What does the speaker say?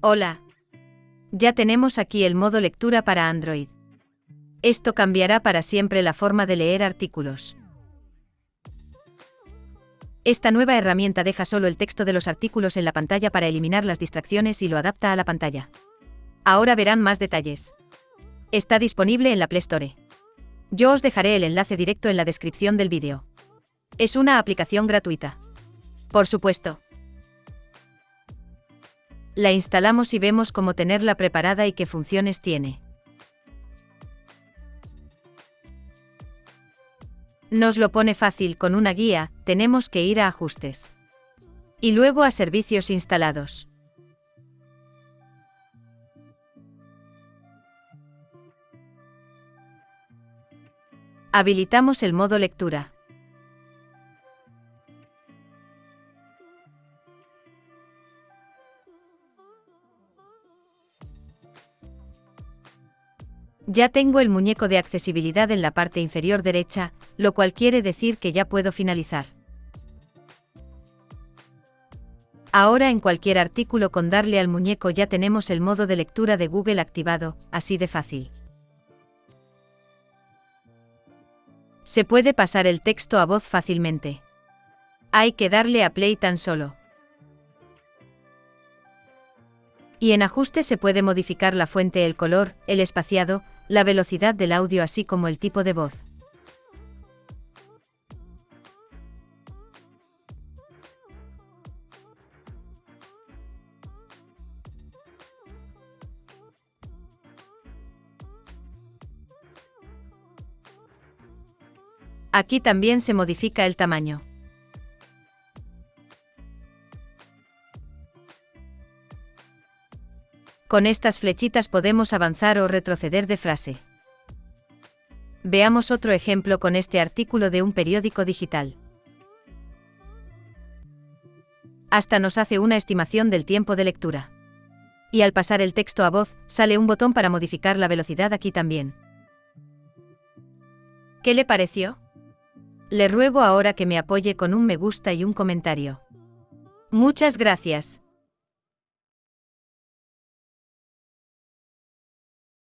Hola. Ya tenemos aquí el modo lectura para Android. Esto cambiará para siempre la forma de leer artículos. Esta nueva herramienta deja solo el texto de los artículos en la pantalla para eliminar las distracciones y lo adapta a la pantalla. Ahora verán más detalles. Está disponible en la Play Store. Yo os dejaré el enlace directo en la descripción del vídeo. Es una aplicación gratuita. Por supuesto. La instalamos y vemos cómo tenerla preparada y qué funciones tiene. Nos lo pone fácil con una guía, tenemos que ir a ajustes. Y luego a servicios instalados. Habilitamos el modo lectura. Ya tengo el muñeco de accesibilidad en la parte inferior derecha, lo cual quiere decir que ya puedo finalizar. Ahora en cualquier artículo con darle al muñeco ya tenemos el modo de lectura de Google activado, así de fácil. Se puede pasar el texto a voz fácilmente. Hay que darle a play tan solo. Y en ajuste se puede modificar la fuente, el color, el espaciado, la velocidad del audio así como el tipo de voz. Aquí también se modifica el tamaño. Con estas flechitas podemos avanzar o retroceder de frase. Veamos otro ejemplo con este artículo de un periódico digital. Hasta nos hace una estimación del tiempo de lectura. Y al pasar el texto a voz, sale un botón para modificar la velocidad aquí también. ¿Qué le pareció? Le ruego ahora que me apoye con un me gusta y un comentario. Muchas gracias.